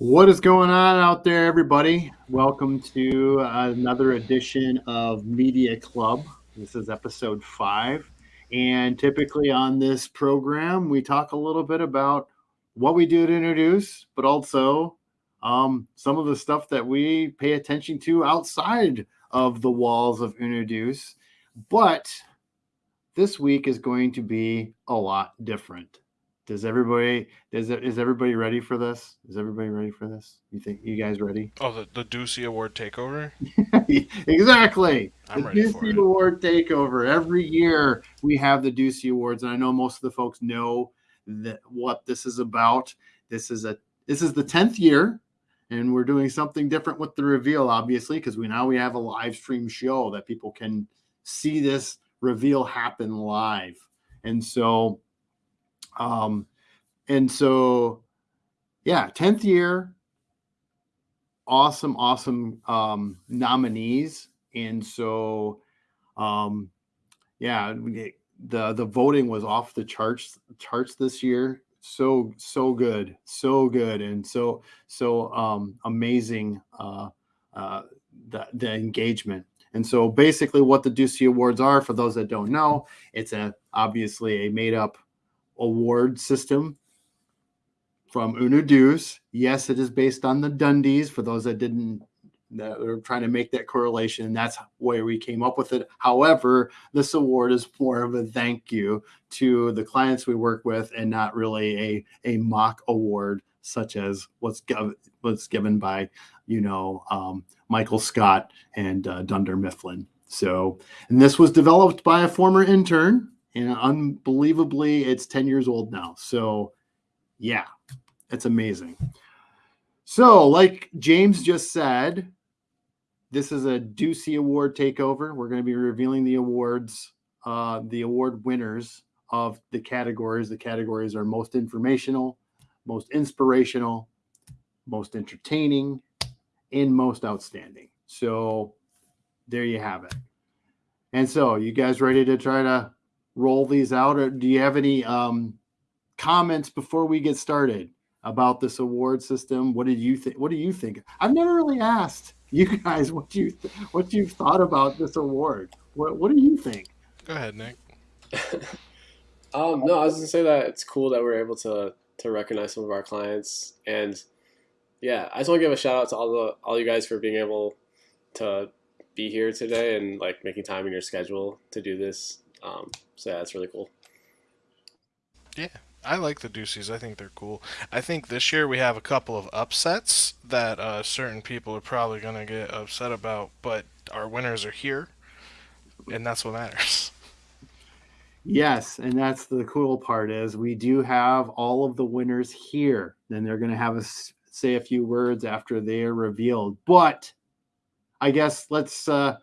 What is going on out there, everybody? Welcome to another edition of Media Club. This is episode five. And typically on this program, we talk a little bit about what we do to Uno Deuce, but also um, some of the stuff that we pay attention to outside of the walls of Uno Deuce. But this week is going to be a lot different. Does everybody is is everybody ready for this? Is everybody ready for this? You think you guys ready? Oh, the the Ducey Award takeover. exactly. I'm the ready Ducey. Award takeover. Every year we have the Ducey Awards, and I know most of the folks know that what this is about. This is a this is the tenth year, and we're doing something different with the reveal, obviously, because we now we have a live stream show that people can see this reveal happen live, and so um, and so, yeah, 10th year, awesome, awesome um, nominees. And so, um, yeah, the the voting was off the charts charts this year. So so good, so good, and so so um, amazing. Uh, uh, the the engagement. And so basically, what the Ducey Awards are, for those that don't know, it's a obviously a made up award system from Uno Deuce. Yes, it is based on the Dundies. For those that didn't, that are trying to make that correlation, that's where we came up with it. However, this award is more of a thank you to the clients we work with, and not really a a mock award such as what's given what's given by you know um, Michael Scott and uh, Dunder Mifflin. So, and this was developed by a former intern and unbelievably it's 10 years old now. So yeah it's amazing. So like james just said this is a Ducey award takeover. We're going to be revealing the awards uh, the award winners of the categories. The categories are most informational most inspirational most entertaining and most outstanding. So there you have it. And so you guys ready to try to roll these out, or do you have any um, comments before we get started about this award system? What did you think? What do you think? I've never really asked you guys what you th- what you've thought about this award. What What do you think? Go ahead, Nick. um, no, I was gonna say that it's cool that we're able to to recognize some of our clients, and yeah, I just want to give a shout out to all the all you guys for being able to be here today and like making time in your schedule to do this. Um, so yeah, that's really cool. Yeah, I like the Duceys. I think they're cool. I think this year we have a couple of upsets that uh, certain people are probably going to get upset about, but our winners are here, and that's what matters. Yes, and that's the cool part is we do have all of the winners here. Then they're going to have us say a few words after they are revealed. But I guess let's uh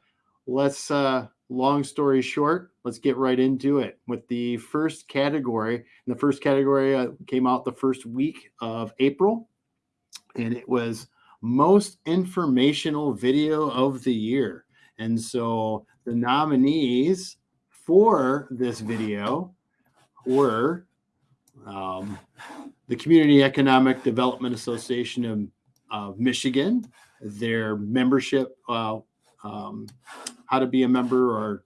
let's uh long story short, let's get right into it with the first category. And the first category uh, came out the first week of April, and it was most informational video of the year. And so the nominees for this video were um, the Community Economic Development Association of, of Michigan, their membership uh, um, how to be a member or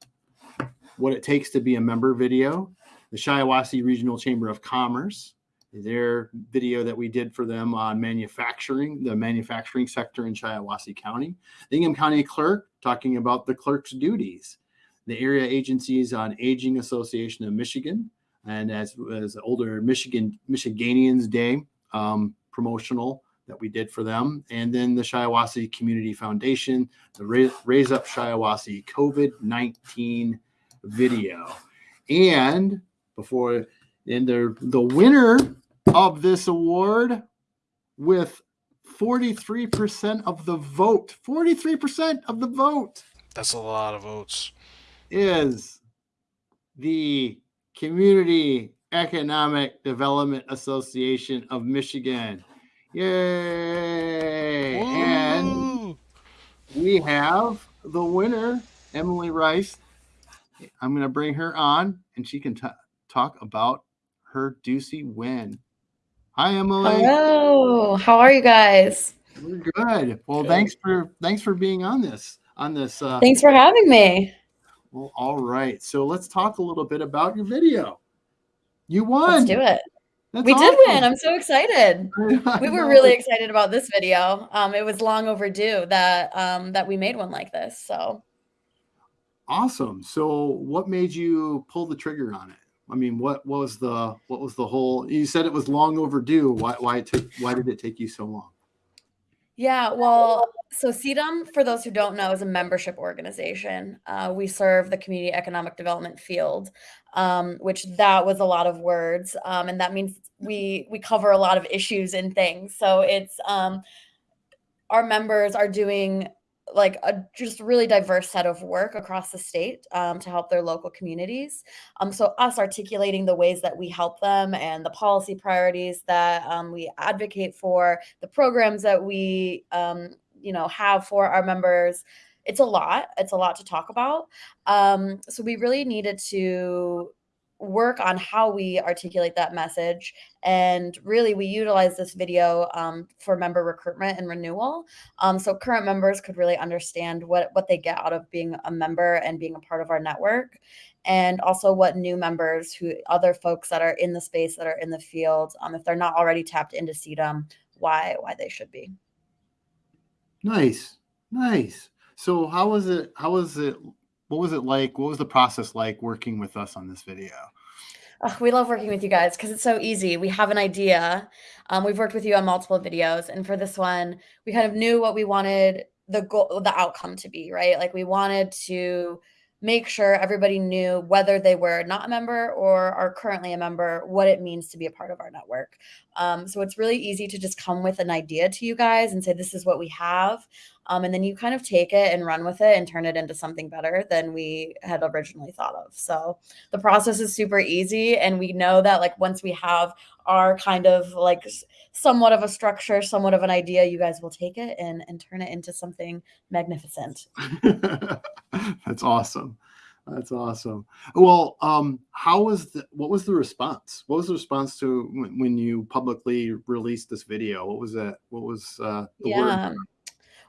what it takes to be a member video. The Shiawassee Regional Chamber of Commerce, their video that we did for them on manufacturing, the manufacturing sector in Shiawassee County. The Ingham County Clerk talking about the clerk's duties. The Area Agencies on Aging Association of Michigan, and as as older Michigan Michiganians Day um, promotional that we did for them. And then the Shiawassee Community Foundation, the Raise Up Shiawassee COVID 19 video. And before, and the, the winner of this award with 43% of the vote, 43% of the vote. That's a lot of votes. Is the Community Economic Development Association of Michigan. Yay! Woo! And we have the winner, Emily Rice. I'm going to bring her on and she can t- talk about her Ducey win. Hi, Emily. Hello. How are you guys? We're good. Well, Good. thanks for thanks for being on this on this. Uh, Thanks for having me. well, all right. So let's talk a little bit about your video. You won. Let's do it. That's we did win. I'm so excited. We were really excited about this video. Um, it was long overdue that um, that we made one like this. So awesome. So, what made you pull the trigger on it? I mean, what, what was the what was the whole? You said it was long overdue. Why why it took why did it take you so long? yeah, well, so CEDAM, for those who don't know, is a membership organization. Uh, we serve the community economic development field, um, which that was a lot of words, um, and that means we we cover a lot of issues and things. So it's um, our members are doing like a just really diverse set of work across the state um, to help their local communities. Um, so us articulating the ways that we help them and the policy priorities that um, we advocate for, the programs that we um, you know have for our members. It's a lot. It's a lot to talk about. Um, so we really needed to work on how we articulate that message and really we utilize this video um, for member recruitment and renewal um, so current members could really understand what what they get out of being a member and being a part of our network and also what new members who other folks that are in the space that are in the field um, if they're not already tapped into CEDAM why why they should be Nice, nice. So, how was it? How was it? What was it like? What was the process like working with us on this video? Ugh, we love working with you guys because it's so easy. We have an idea. Um, we've worked with you on multiple videos, and for this one, we kind of knew what we wanted the goal, the outcome to be. Right, like we wanted to make sure everybody knew whether they were not a member or are currently a member, what it means to be a part of our network. Um, so it's really easy to just come with an idea to you guys and say, "This is what we have." Um, and then you kind of take it and run with it and turn it into something better than we had originally thought of. So the process is super easy and we know that like once we have our kind of like somewhat of a structure somewhat of an idea you guys will take it and and turn it into something magnificent That's awesome. That's awesome. Well, um, how was the what was the response? What was the response to when, when you publicly released this video? What was that? What was uh, the word?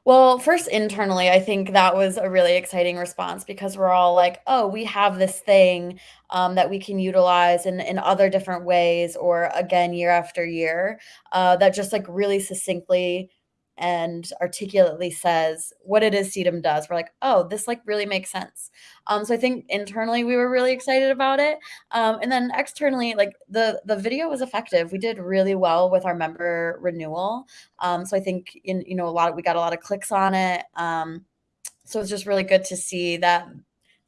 Well first internally i think that was a really exciting response because we're all like oh we have this thing um, that we can utilize in, in other different ways or again year after year uh, that just like really succinctly and articulately says what it is CEDAM does. We're like, oh, this like really makes sense. Um, so I think internally we were really excited about it. Um, and then externally, like the the video was effective. We did really well with our member renewal. Um, so I think in you know a lot of, we got a lot of clicks on it. Um, so it's just really good to see that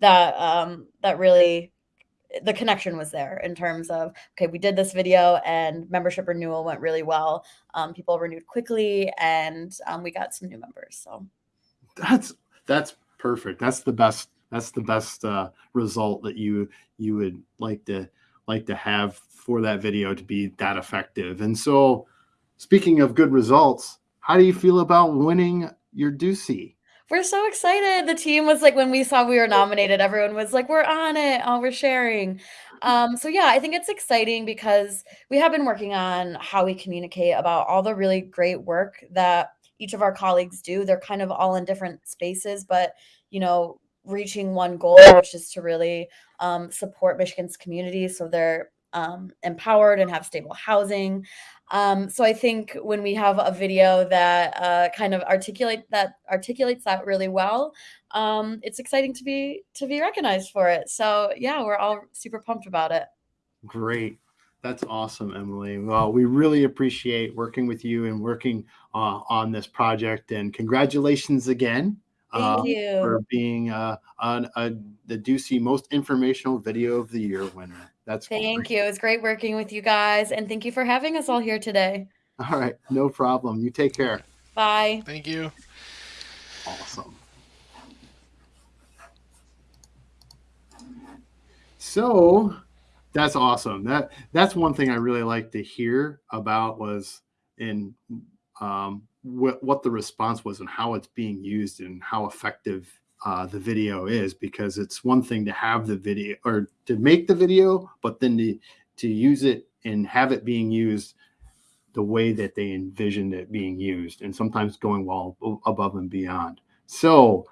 that um, that really the connection was there in terms of okay we did this video and membership renewal went really well um, people renewed quickly and um, we got some new members so That's that's perfect. That's the best. That's the best uh, result that you you would like to like to have for that video to be that effective. And so, speaking of good results, how do you feel about winning your Ducey? We're so excited. The team was like when we saw we were nominated everyone was like we're on it. Oh we're sharing. Um, so yeah i think it's exciting because we have been working on how we communicate about all the really great work that each of our colleagues do. They're kind of all in different spaces but you know reaching one goal which is to really um, support michigan's community so they're um, empowered and have stable housing um, so I think when we have a video that uh, kind of articulate that articulates that really well, um, it's exciting to be to be recognized for it. So yeah, we're all super pumped about it. Great. That's awesome, Emily. Well, we really appreciate working with you and working uh, on this project. And congratulations again uh, for being uh, on uh, the Ducey Most Informational Video of the Year winner. That's Thank great. you. It's great working with you guys, and thank you for having us all here today. All right, no problem. You take care. Bye. Thank you. Awesome. So that's awesome. That that's one thing I really like to hear about was in um, what what the response was and how it's being used and how effective uh, the video is because it's one thing to have the video or to make the video, but then to to use it and have it being used the way that they envisioned it being used and sometimes going well above and beyond. So,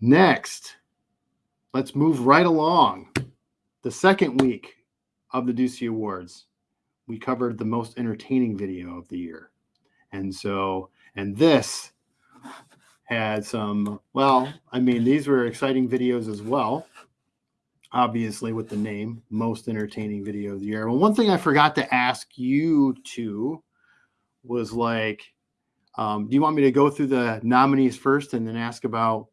next, let's move right along. The second week of the Ducey Awards, we covered the most entertaining video of the year. And so, and this had some, well, I mean, these were exciting videos as well. Obviously, with the name, most entertaining video of the year. Well, one thing I forgot to ask you to was like, um, do you want me to go through the nominees first and then ask about?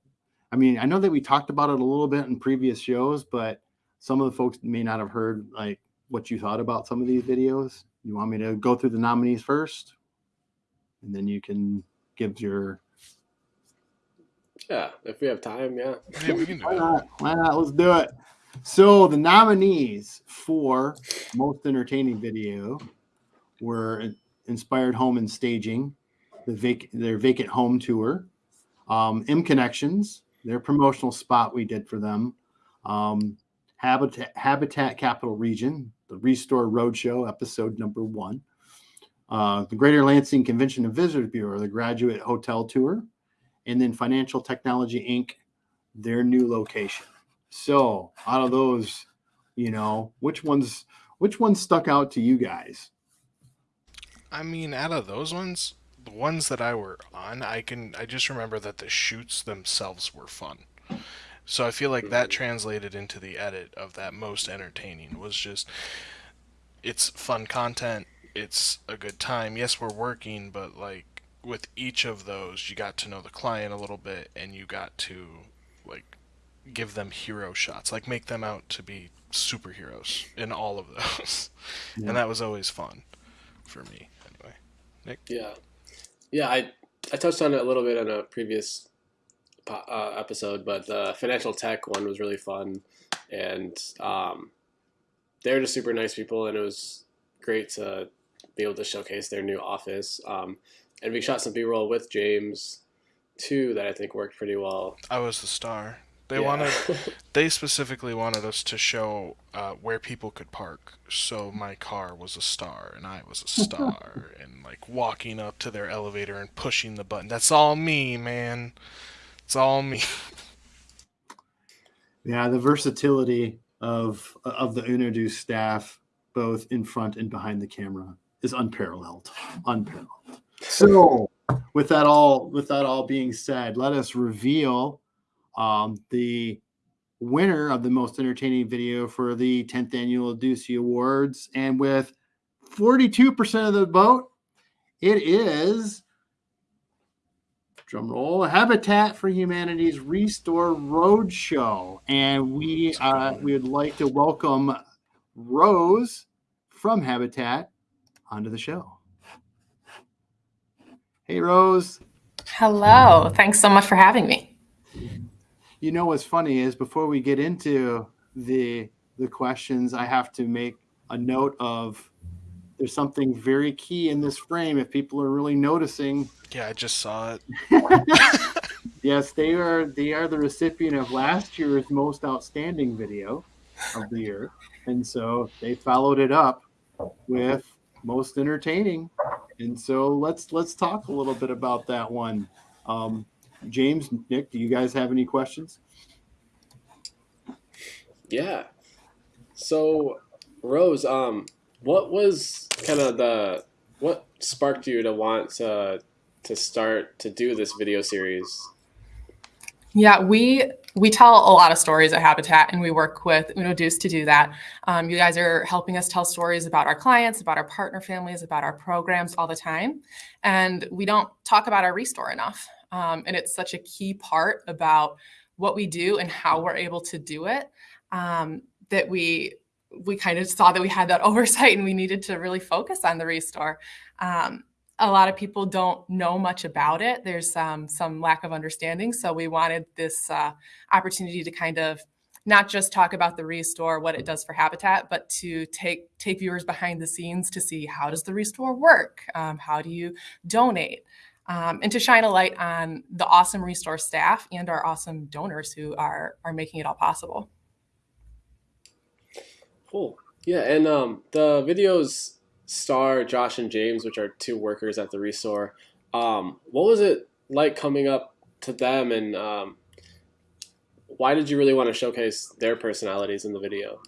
I mean, I know that we talked about it a little bit in previous shows, but some of the folks may not have heard like what you thought about some of these videos. You want me to go through the nominees first, and then you can give your yeah, if we have time, yeah. Yeah, we can do Why not? Why not? Let's do it. So the nominees for most entertaining video were Inspired Home and Staging, the vac- their vacant home tour, um, M Connections, their promotional spot we did for them, um, Habitat Habitat Capital Region, the Restore Roadshow episode number one, uh, the Greater Lansing Convention and Visitors Bureau, the Graduate Hotel Tour, and then Financial Technology Inc., their new location. So out of those, you know, which ones which ones stuck out to you guys? I mean, out of those ones, the ones that I were on, I can I just remember that the shoots themselves were fun. So I feel like that mm-hmm. translated into the edit of that most entertaining was just it's fun content, it's a good time. Yes, we're working, but like with each of those, you got to know the client a little bit and you got to like give them hero shots, like make them out to be superheroes in all of those. Yeah. And that was always fun for me anyway. Nick. Yeah, yeah. I I touched on it a little bit in a previous uh, episode, but the financial tech one was really fun, and um, they're just super nice people, and it was great to be able to showcase their new office. Um, and we shot some B roll with James too that I think worked pretty well. I was the star. They Yeah. wanted they specifically wanted us to show uh, where people could park. So my car was a star and I was a star and like walking up to their elevator and pushing the button. That's all me, man. It's all me. Yeah, the versatility of of the Uno Deuce staff, both in front and behind the camera, is unparalleled. Unparalleled. So, with that all with that all being said, let us reveal um, the winner of the most entertaining video for the 10th annual Ducey Awards, and with 42% of the vote, it is drum roll habitat for humanity's restore roadshow. And we uh, we would like to welcome rose from habitat onto the show hey rose Hello. Thanks so much for having me. you know what's funny is before we get into the the questions i have to make a note of there's something very key in this frame if people are really noticing Yeah, I just saw it. Yes, they are. They are the recipient of last year's most outstanding video of the year, and so they followed it up with most entertaining. And so let's let's talk a little bit about that one. Um, James, Nick, do you guys have any questions? Yeah. So, Rose, um, what was kind of the what sparked you to want to to start to do this video series? Yeah, we we tell a lot of stories at Habitat, and we work with Uno to do that. Um, you guys are helping us tell stories about our clients, about our partner families, about our programs all the time, and we don't talk about our restore enough. Um, and it's such a key part about what we do and how we're able to do it um, that we we kind of saw that we had that oversight and we needed to really focus on the restore. Um, a lot of people don't know much about it. There's um, some lack of understanding. So we wanted this uh, opportunity to kind of not just talk about the restore, what it does for habitat, but to take take viewers behind the scenes to see how does the restore work, um, how do you donate, um, and to shine a light on the awesome restore staff and our awesome donors who are are making it all possible. Cool. Yeah, and um, the videos Star, Josh, and James, which are two workers at the Restore. Um, what was it like coming up to them, and um, why did you really want to showcase their personalities in the video?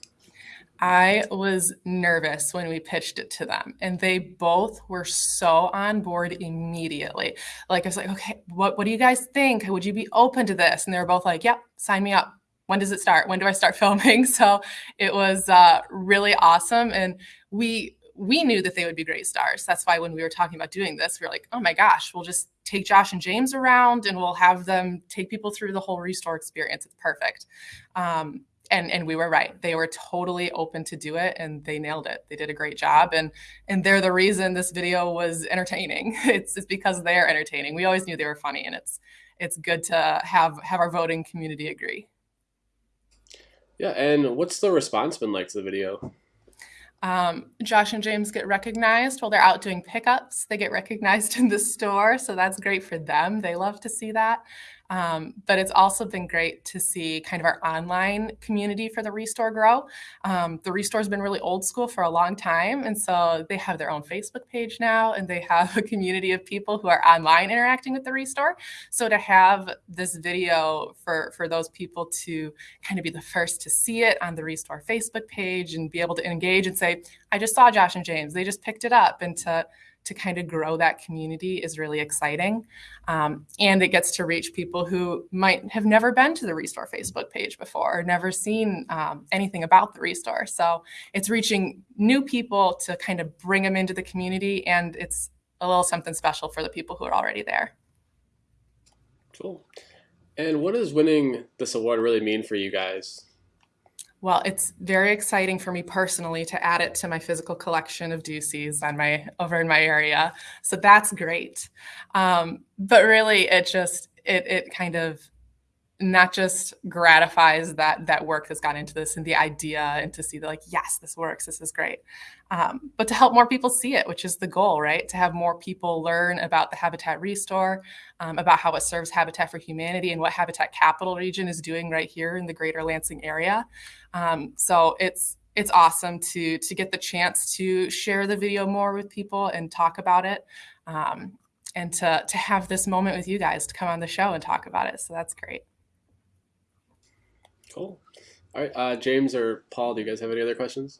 I was nervous when we pitched it to them, and they both were so on board immediately. Like, I was like, okay, what, what do you guys think? Would you be open to this? And they were both like, yep, sign me up. When does it start? When do I start filming? So it was uh, really awesome. And we, we knew that they would be great stars. That's why when we were talking about doing this, we were like, oh my gosh, we'll just take Josh and James around and we'll have them take people through the whole restore experience. It's perfect. Um, and and we were right they were totally open to do it and they nailed it they did a great job and and they're the reason this video was entertaining it's, it's because they're entertaining we always knew they were funny and it's it's good to have have our voting community agree yeah and what's the response been like to the video um, Josh and James get recognized while they're out doing pickups. They get recognized in the store, so that's great for them. They love to see that. Um, but it's also been great to see kind of our online community for the Restore grow. Um, the Restore's been really old school for a long time. And so they have their own Facebook page now, and they have a community of people who are online interacting with the Restore. So to have this video for, for those people to kind of be the first to see it on the Restore Facebook page and be able to engage and say, I just saw Josh and James, they just picked it up, and to to kind of grow that community is really exciting. Um, and it gets to reach people who might have never been to the Restore Facebook page before or never seen um, anything about the Restore. So it's reaching new people to kind of bring them into the community. And it's a little something special for the people who are already there. Cool. And what does winning this award really mean for you guys? Well, it's very exciting for me personally to add it to my physical collection of Duceys on my over in my area. So that's great. Um, but really, it just it it kind of not just gratifies that that work that's gone into this and the idea and to see that like yes this works this is great. Um, but to help more people see it which is the goal right? To have more people learn about the habitat restore um, about how it serves habitat for humanity and what habitat capital region is doing right here in the greater lansing area. Um, so it's it's awesome to to get the chance to share the video more with people and talk about it um, and to to have this moment with you guys to come on the show and talk about it. So that's great Cool. All right, uh, James or Paul, do you guys have any other questions?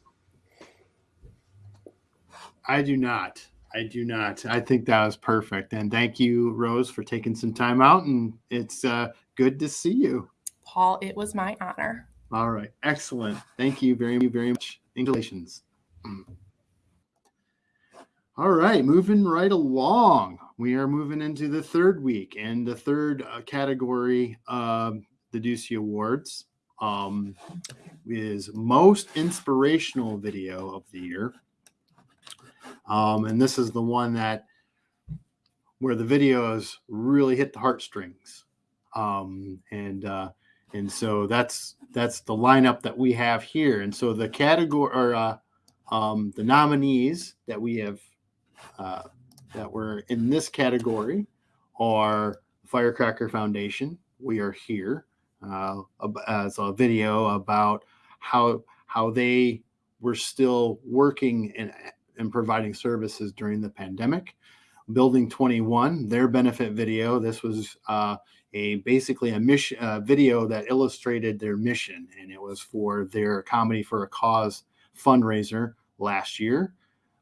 I do not. I do not. I think that was perfect. And thank you, Rose, for taking some time out. And it's uh, good to see you. Paul, it was my honor. All right. Excellent. Thank you very, very much. Congratulations. All right. Moving right along. We are moving into the third week and the third uh, category of the Ducey Awards um, is most inspirational video of the year. Um, and this is the one that where the videos really hit the heartstrings. Um, and uh, and so that's that's the lineup that we have here. And so the category or uh, um, the nominees that we have uh, that were in this category are Firecracker Foundation. We are here as a video about how how they were still working and, and providing services during the pandemic. Building 21, their benefit video. This was uh, a basically a mission uh, video that illustrated their mission, and it was for their comedy for a cause fundraiser last year.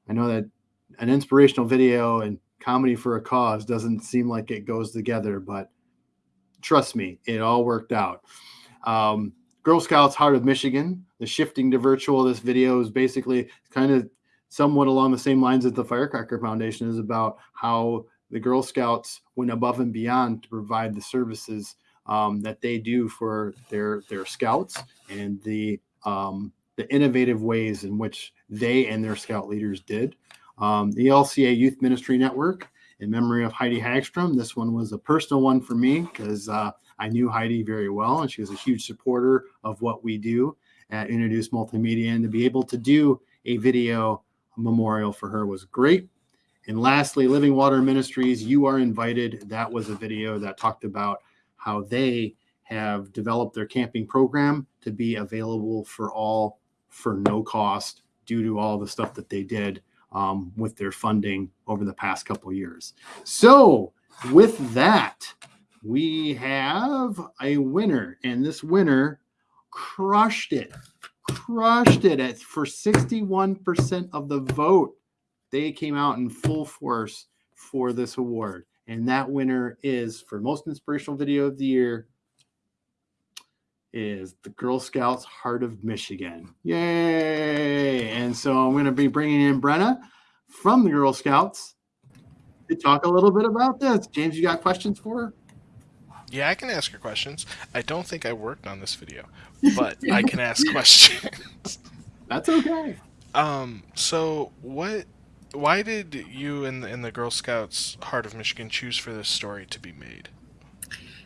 I know that an inspirational video and comedy for a cause doesn't seem like it goes together, but trust me, it all worked out. Um, Girl Scouts Heart of Michigan, the shifting to virtual. This video is basically kind of somewhat along the same lines as the Firecracker Foundation is about how the Girl Scouts went above and beyond to provide the services um, that they do for their their scouts and the um, the innovative ways in which they and their scout leaders did. Um, the LCA Youth Ministry Network in memory of Heidi Hagstrom. This one was a personal one for me because uh, I knew Heidi very well, and she was a huge supporter of what we do at Uno Deuce Multimedia. And to be able to do a video memorial for her was great. And lastly, Living Water Ministries, You Are Invited. That was a video that talked about how they have developed their camping program to be available for all for no cost due to all the stuff that they did um, with their funding over the past couple years. So, with that, we have a winner, and this winner crushed it, crushed it at for 61% of the vote. They came out in full force for this award, and that winner is for most inspirational video of the year is the Girl Scouts Heart of Michigan. Yay! And so I'm going to be bringing in Brenna from the Girl Scouts to talk a little bit about this. James, you got questions for her? Yeah, I can ask her questions. I don't think I worked on this video, but I can ask questions. That's okay. Um, so what why did you and the, and the Girl Scouts Heart of Michigan choose for this story to be made?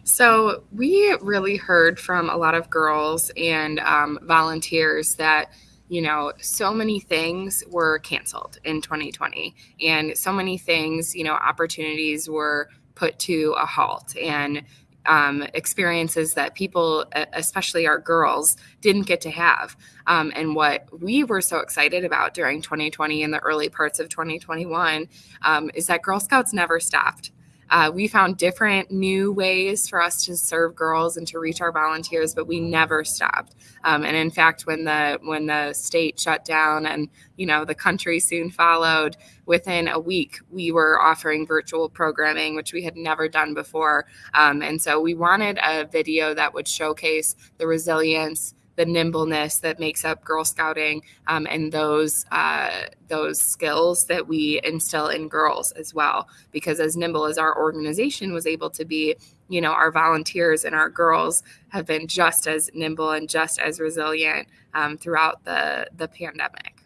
So we really heard from a lot of girls and um, volunteers that you know so many things were canceled in 2020 and so many things you know opportunities were put to a halt. And um, experiences that people especially our girls didn't get to have. Um, and what we were so excited about during 2020 and the early parts of 2021 um, is that girl scouts never stopped uh, we found different new ways for us to serve girls and to reach our volunteers, but we never stopped. Um, and in fact, when the when the state shut down and you know the country soon followed, within a week we were offering virtual programming, which we had never done before. Um, and so we wanted a video that would showcase the resilience the nimbleness that makes up Girl Scouting um, and those uh, those skills that we instill in girls as well. Because as nimble as our organization was able to be, you know, our volunteers and our girls have been just as nimble and just as resilient um, throughout the the pandemic.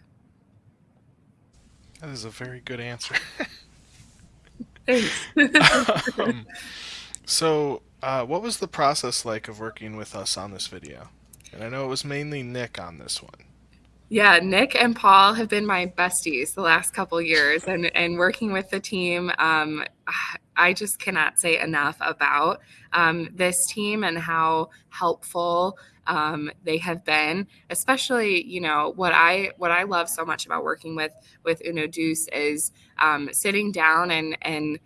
That is a very good answer. Thanks. um, so, uh, what was the process like of working with us on this video? And I know it was mainly Nick on this one. Yeah, Nick and Paul have been my besties the last couple years, and and working with the team, um, I just cannot say enough about um, this team and how helpful um, they have been. Especially, you know, what I what I love so much about working with with Uno Deuce is um, sitting down and and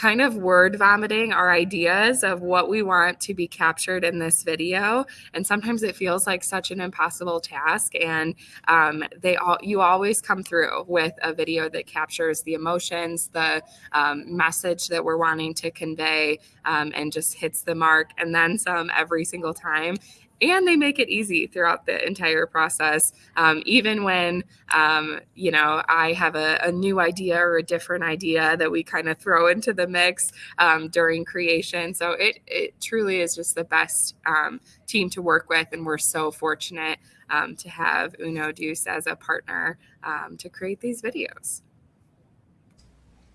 kind of word vomiting our ideas of what we want to be captured in this video. And sometimes it feels like such an impossible task. And um, they all you always come through with a video that captures the emotions the um, message that we're wanting to convey um, and just hits the mark. And then some every single time and they make it easy throughout the entire process. Um, even when um, you know i have a, a, new idea or a different idea that we kind of throw into the mix um, during creation. So it, it truly is just the best um, team to work with and we're so fortunate um, to have uno deuce as a partner um, to create these videos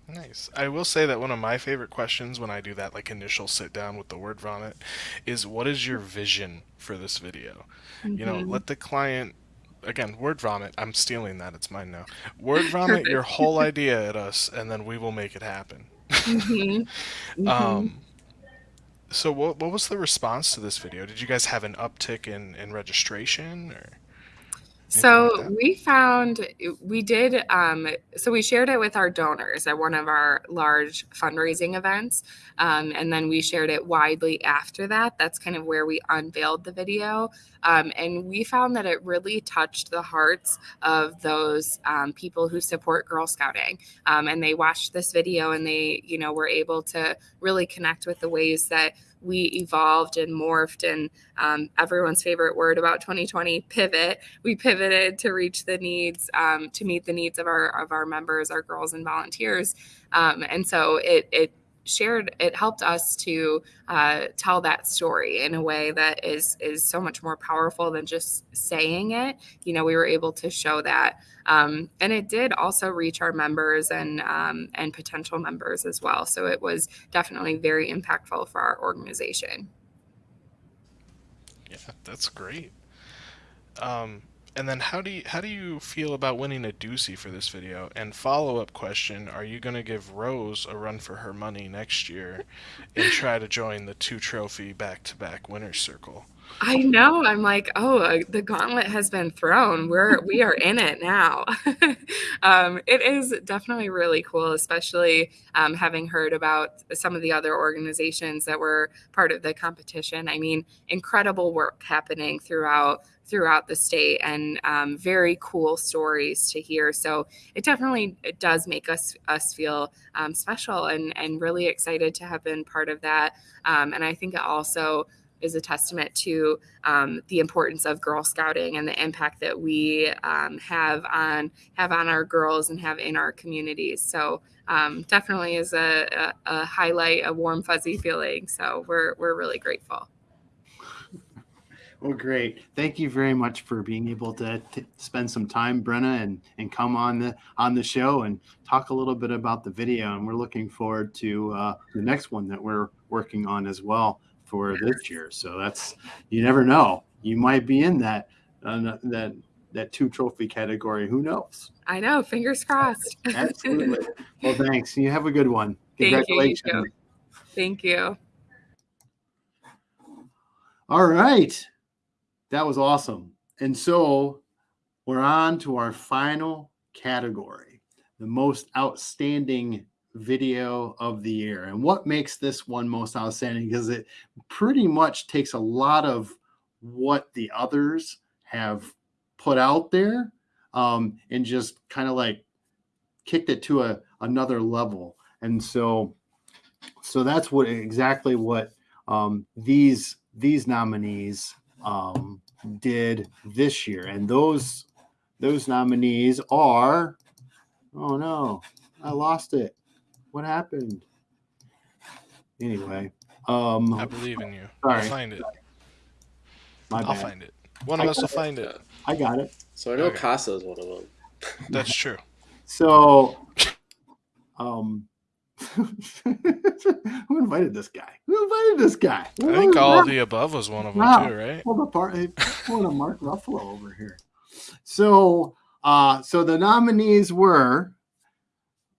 Nice. I will say that one of my favorite questions when I do that like initial sit down with the word vomit is what is your vision for this video? Mm-hmm. You know, mm-hmm. let the client again, word vomit. I'm stealing that. It's mine now. Word vomit your whole idea at us and then we will make it happen. Mm-hmm. mm-hmm. um so what what was the response to this video? Did you guys have an uptick in in registration or so we found we did um, so we shared it with our donors at one of our large fundraising events um, and then we shared it widely after that. That's kind of where we unveiled the video um, and we found that it really touched the hearts of those um, people who support girl scouting um, and they watched this video and they you know were able to really connect with the ways that we evolved and morphed and um, everyone's favorite word about 2020 pivot. We pivoted to reach the needs um, to meet the needs of our of our members our girls and volunteers. Um, and so it it shared it helped us to uh, tell that story in a way that is is so much more powerful than just saying it. You know we were able to show that um, and it did also reach our members and um, and potential members as well. So it was definitely very impactful for our organization. Yeah that's great. Um, and then how do you how do you feel about winning a Ducey for this video? And follow up question: Are you going to give Rose a run for her money next year and try to join the two trophy back to back winners circle? I know. I'm like, oh, uh, the gauntlet has been thrown. We're we are in it now. um, it is definitely really cool, especially um, having heard about some of the other organizations that were part of the competition. I mean, incredible work happening throughout throughout the state and um, very cool stories to hear. So it definitely it does make us us feel um, special and and really excited to have been part of that. Um, and I think it also is a testament to um, the importance of Girl Scouting and the impact that we um, have on have on our girls and have in our communities. So um, definitely is a, a, a, highlight, a warm fuzzy feeling. So we're we're really grateful. Well, great. Thank you very much for being able to, spend some time, Brenna, and and come on the on the show and talk a little bit about the video. And we're looking forward to uh, the next one that we're working on as well for this year. So that's you never know. You might be in that uh, that that two trophy category. Who knows? I know. Fingers crossed. Absolutely. well, thanks. You have a good one. Congratulations. Thank. You Thank you. All right. That was awesome. And so we're on to our final category, the most outstanding video of the year. And what makes this one most outstanding because it pretty much takes a lot of what the others have put out there um, and just kind of like kicked it to a another level. And so so that's what exactly what um, these these nominees um, did this year. And those those nominees are oh no, I lost it. What happened? Anyway, um, I believe in you. Sorry. I'll find it. My I'll find it. One of I us will got it. find it. I got it. So I know Okay. Casa is one of them. That's true. So, um, who invited this guy? Who invited this guy? I think all of the above was one of them Wow. too, right? Pulled apart. Hey, pulling a Mark Ruffalo over here. So, uh, so the nominees were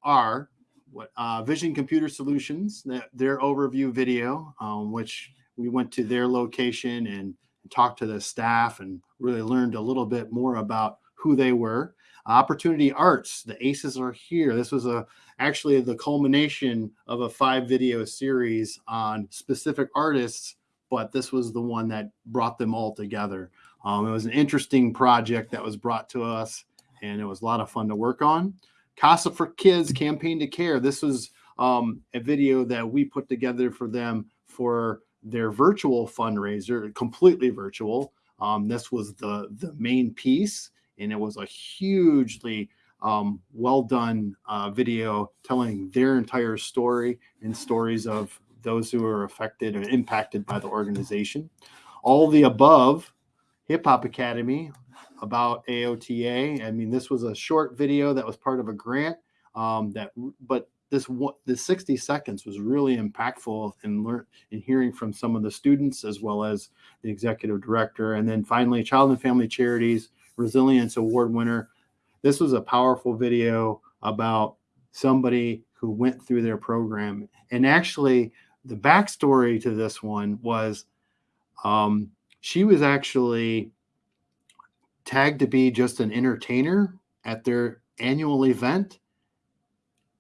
are what uh, Vision Computer Solutions, that, their overview video, um, which we went to their location and talked to the staff and really learned a little bit more about who they were. Opportunity Arts, the Aces are here. This was a actually the culmination of a five video series on specific artists, but this was the one that brought them all together. Um, it was an interesting project that was brought to us, and it was a lot of fun to work on. Casa for Kids Campaign to Care. This was um, a video that we put together for them for their virtual fundraiser, completely virtual. Um, this was the the main piece, and it was a hugely um, well done uh, video telling their entire story and stories of those who are affected and impacted by the organization. All the above, Hip Hop Academy about AOTA. I mean, this was a short video that was part of a grant. Um, that, but this the 60 seconds was really impactful in learn in hearing from some of the students as well as the executive director. And then finally, Child and Family Charities Resilience Award winner. This was a powerful video about somebody who went through their program. And actually, the backstory to this one was um, she was actually tagged to be just an entertainer at their annual event.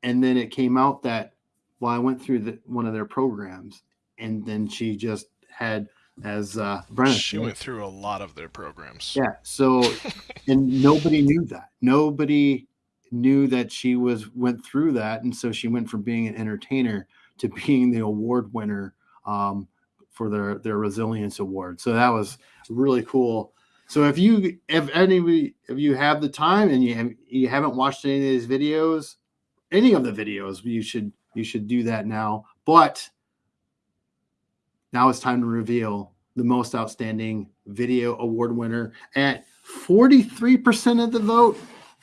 And then it came out that, well, I went through the, one of their programs. And then she just had, as uh, Brenna She went through a lot of their programs. yeah. So, and nobody knew that. Nobody knew that she was went through that, and so she went from being an entertainer to being the award winner um, for their their resilience award. So that was really cool. So if you if any if you have the time and you have, you haven't watched any of these videos, any of the videos, you should you should do that now. But now it's time to reveal the most outstanding video award winner at 43% of the vote.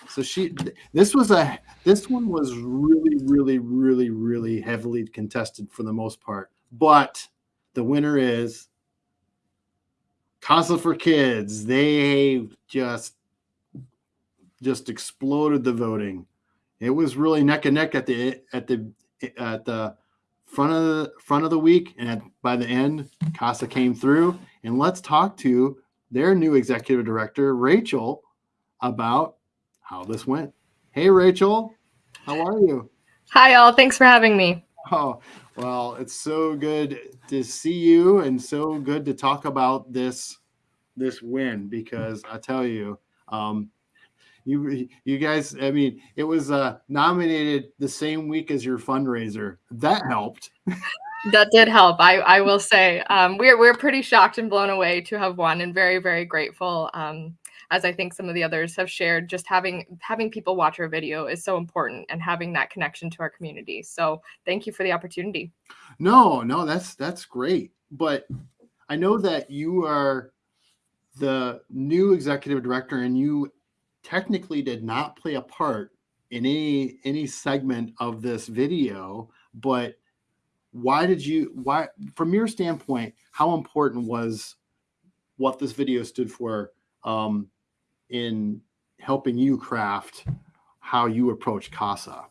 So she this was a this one was really really really really heavily contested for the most part. But the winner is Casa for Kids. They just just exploded the voting. It was really neck and neck at the at the at the front of the front of the week, and by the end, Casa came through, and let's talk to their new executive director, Rachel, about how this went. Hey, Rachel, how are you? Hi, all. Thanks for having me. Oh, well, it's so good to see you and so good to talk about this this win because I tell you, um, you you guys, I mean, it was uh, nominated the same week as your fundraiser. That helped. That did help. I, I will say um, we're we're pretty shocked and blown away to have won, and very very grateful. Um, as I think some of the others have shared, just having having people watch our video is so important, and having that connection to our community. So thank you for the opportunity. No, no, that's that's great. But I know that you are the new executive director, and you technically did not play a part in any any segment of this video, but why did you why from your standpoint how important was what this video stood for um, in helping you craft how you approach casa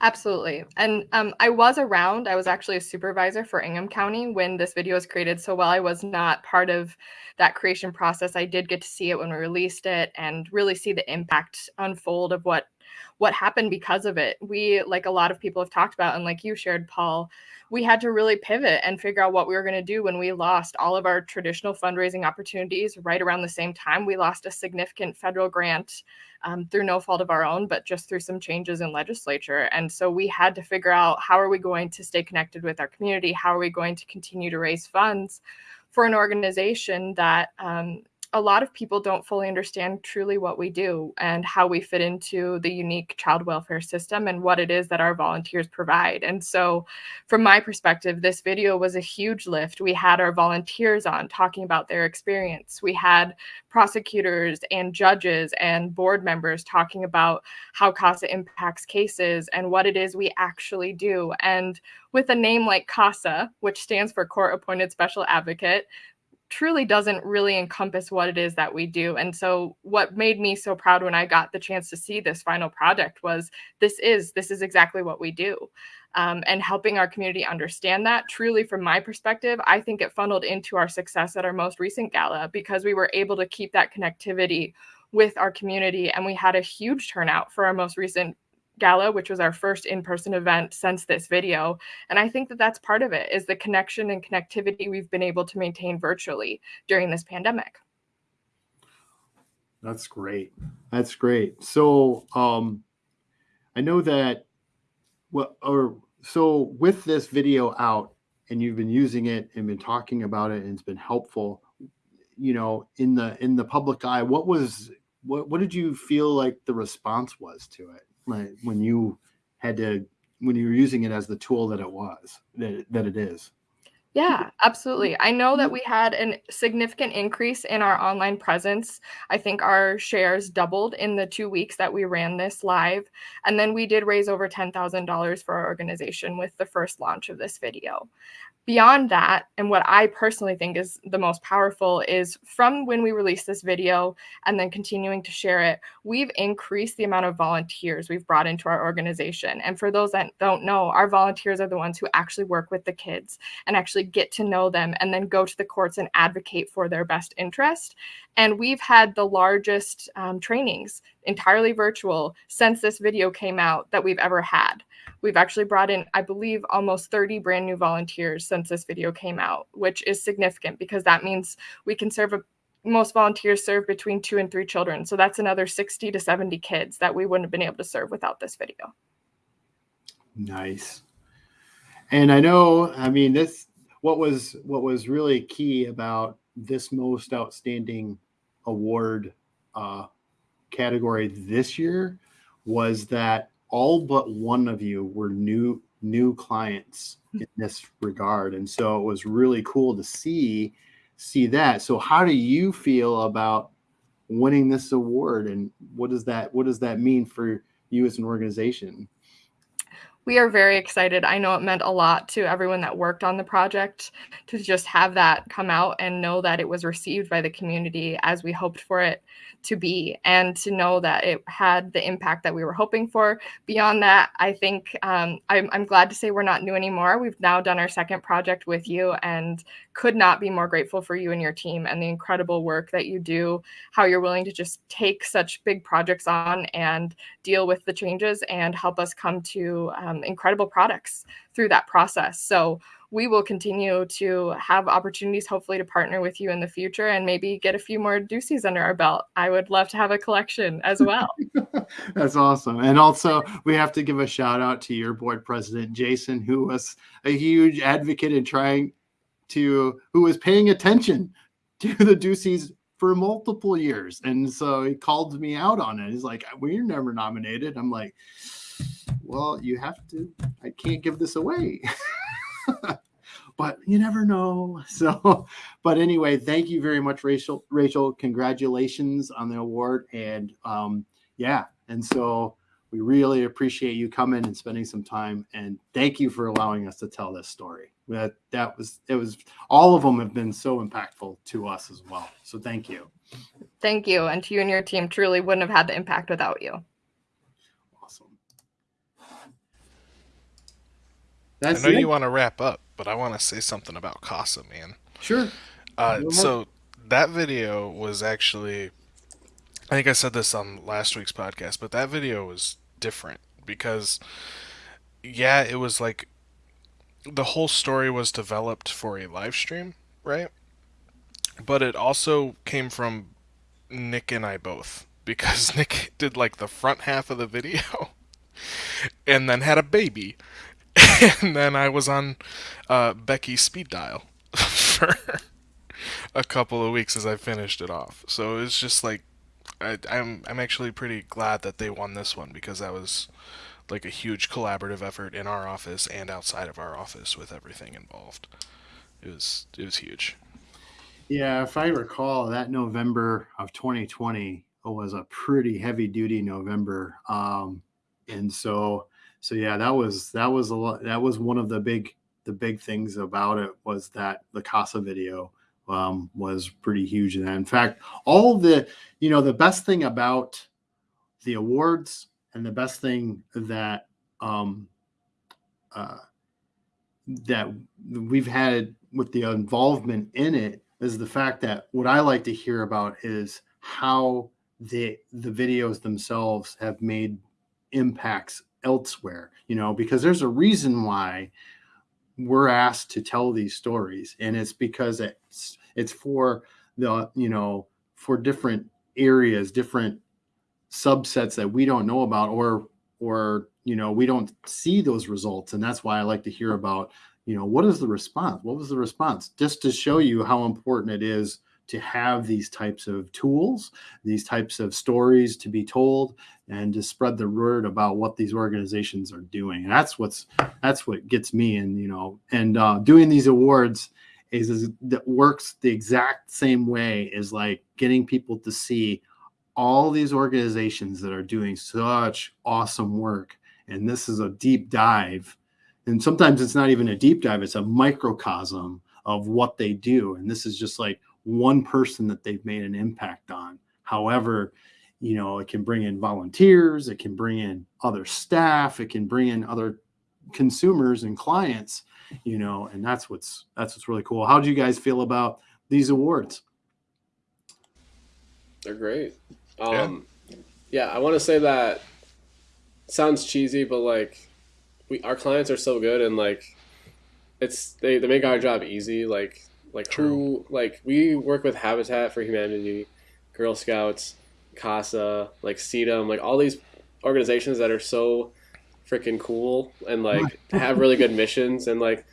Absolutely. And um, I was around, I was actually a supervisor for Ingham County when this video was created. So while I was not part of that creation process, I did get to see it when we released it and really see the impact unfold of what what happened because of it. We, like a lot of people have talked about, and like you shared, Paul, we had to really pivot and figure out what we were going to do when we lost all of our traditional fundraising opportunities right around the same time. We lost a significant federal grant um, through no fault of our own, but just through some changes in legislature. And so we had to figure out how are we going to stay connected with our community? How are we going to continue to raise funds for an organization that um, a lot of people don't fully understand truly what we do and how we fit into the unique child welfare system and what it is that our volunteers provide. And so, from my perspective, this video was a huge lift. We had our volunteers on talking about their experience. We had prosecutors and judges and board members talking about how CASA impacts cases and what it is we actually do. And with a name like CASA, which stands for Court Appointed Special Advocate, truly doesn't really encompass what it is that we do. And so what made me so proud when I got the chance to see this final project was this is this is exactly what we do. Um, and helping our community understand that truly from my perspective i think it funneled into our success at our most recent gala because we were able to keep that connectivity with our community and we had a huge turnout for our most recent gala which was our first in-person event since this video. And i think that that's part of it is the connection and connectivity we've been able to maintain virtually during this pandemic. That's great. That's great. So um i know that well or so with this video out and you've been using it and been talking about it and it's been helpful you know in the in the public eye what was what what did you feel like the response was to it like when you had to when you were using it as the tool that it was that, that it is yeah, absolutely. I know that we had a significant increase in our online presence. I think our shares doubled in the two weeks that we ran this live. And then we did raise over $10,000 for our organization with the first launch of this video beyond that, and what I personally think is the most powerful is from when we released this video and then continuing to share it, we've increased the amount of volunteers we've brought into our organization. And for those that don't know, our volunteers are the ones who actually work with the kids and actually get to know them and then go to the courts and advocate for their best interest. And we've had the largest um, trainings entirely virtual since this video came out that we've ever had. We've actually brought in, I believe, almost 30 brand new volunteers since this video came out, which is significant because that means we can serve a most volunteers serve between two and three children. So that's another 60 to 70 kids that we wouldn't have been able to serve without this video. Nice. And I know, I mean, this what was what was really key about this most outstanding award uh, category this year was that all but one of you were new new clients in hmm. this regard. And so it was really cool to see see that. So how do you feel about winning this award? And what does that what does that mean for you as an organization we are very excited. I know it meant a lot to everyone that worked on the project to just have that come out and know that it was received by the community as we hoped for it to be, and to know that it had the impact that we were hoping for. Beyond that, I think um, I'm, I'm glad to say we're not new anymore. We've now done our second project with you and could not be more grateful for you and your team and the incredible work that you do, how you're willing to just take such big projects on and deal with the changes and help us come to um, incredible products through that process. So we will continue to have opportunities, hopefully, to partner with you in the future and maybe get a few more Duceys under our belt. I would love to have a collection as well. That's awesome. And also, we have to give a shout out to your board president, Jason, who was a huge advocate in trying to, who was paying attention to the Duceys for multiple years. And so he called me out on it. He's like, We're never nominated. I'm like, Well, you have to, I can't give this away. but you never know. So, but anyway, thank you very much, Rachel. Rachel, congratulations on the award. And um, yeah, and so we really appreciate you coming and spending some time. And thank you for allowing us to tell this story. That that was it was all of them have been so impactful to us as well. So thank you. Thank you, and to you and your team. Truly wouldn't have had the impact without you. Awesome. I know it? you want to wrap up, but I want to say something about Casa, man. Sure. Uh, so that video was actually, I think I said this on last week's podcast, but that video was different because, yeah, it was like the whole story was developed for a live stream, right? But it also came from Nick and I both because Nick did like the front half of the video and then had a baby. and then I was on uh, Becky's speed dial for a couple of weeks as I finished it off. So it's just like I, I'm I'm actually pretty glad that they won this one because that was like a huge collaborative effort in our office and outside of our office with everything involved. It was it was huge. Yeah, if I recall, that November of 2020 was a pretty heavy duty November, um, and so so yeah, that was that was a lot. That was one of the big the big things about it was that the Casa video um, was pretty huge. And in fact, all the you know the best thing about the awards and the best thing that um, uh, that we've had with the involvement in it is the fact that what I like to hear about is how the the videos themselves have made impacts elsewhere you know because there's a reason why we're asked to tell these stories and it's because it's it's for the you know for different areas different subsets that we don't know about or or you know we don't see those results and that's why i like to hear about you know what is the response? What was the response? Just to show you how important it is to have these types of tools these types of stories to be told and to spread the word about what these organizations are doing. And that's what's that's what gets me and you know. And uh, doing these awards is, is that works the exact same way as like getting people to see all these organizations that are doing such awesome work. And this is a deep dive. And sometimes it's not even a deep dive it's a microcosm of what they do. And this is just like one person that they've made an impact on however you know it can bring in volunteers it can bring in other staff it can bring in other consumers and clients you know and that's what's that's what's really cool how do you guys feel about these awards They're great. Um, yeah. I want to say that sounds cheesy, but like we our clients are so good and like it's they, they make our job easy. Like like who like we work with Habitat for Humanity, Girl Scouts, CASA, like CEDAM, like all these organizations that are so freaking cool and like have really good missions and like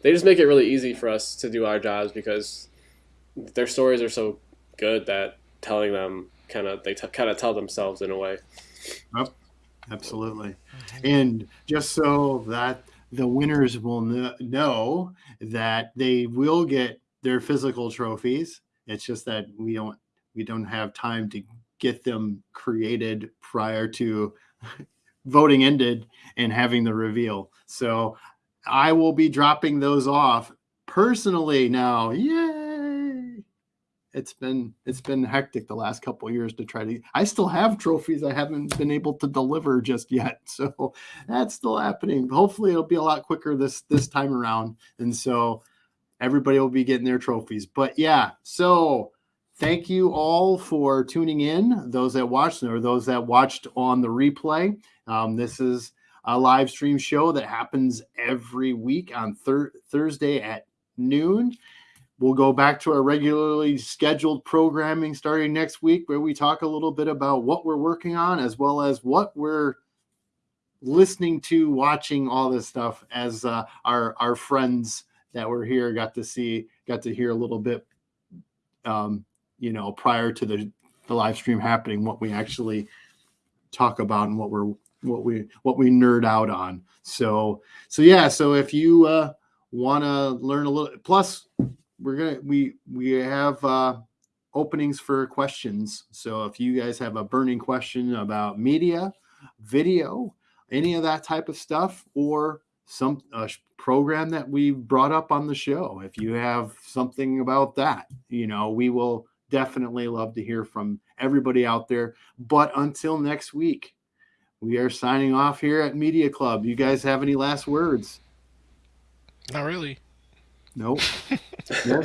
they just make it really easy for us to do our jobs because their stories are so good that telling them kind of they t- kind of tell themselves in a way. absolutely. And just so that the winners will kn- know that they will get their physical trophies it's just that we don't we don't have time to get them created prior to voting ended and having the reveal. So I will be dropping those off personally now. Yay! It's been it's been hectic the last couple years to try to. I still have trophies I haven't been able to deliver just yet, so that's still happening. Hopefully, it'll be a lot quicker this this time around, and so everybody will be getting their trophies. But yeah, so thank you all for tuning in. Those that watched or those that watched on the replay. Um, this is a live stream show that happens every week on thir- Thursday at noon. We'll go back to our regularly scheduled programming starting next week, where we talk a little bit about what we're working on as well as what we're listening to, watching all this stuff as uh, our our friends that were here got to see, got to hear a little bit, um, you know, prior to the the live stream happening, what we actually talk about and what we're what we what we nerd out on. So so yeah, so if you uh want to learn a little plus we're gonna we we have uh openings for questions so if you guys have a burning question about media video any of that type of stuff or some uh, program that we brought up on the show if you have something about that you know we will definitely love to hear from everybody out there but until next week we are signing off here at media club you guys have any last words Not really. Nope. yeah.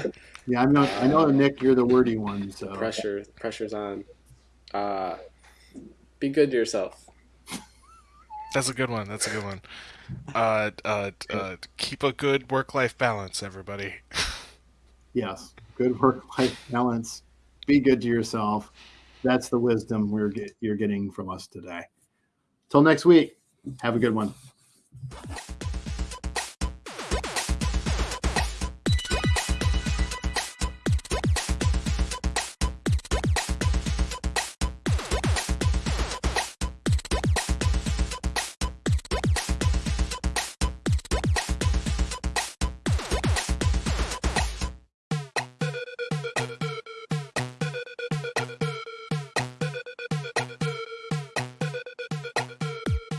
yeah, I'm not. I know, Nick, you're the wordy one. So Pressure, pressure's on. Uh, be good to yourself. That's a good one. That's a good one. Uh, uh, uh, keep a good work-life balance, everybody. yes, good work-life balance. Be good to yourself. That's the wisdom we're get, you're getting from us today. Till next week. Have a good one.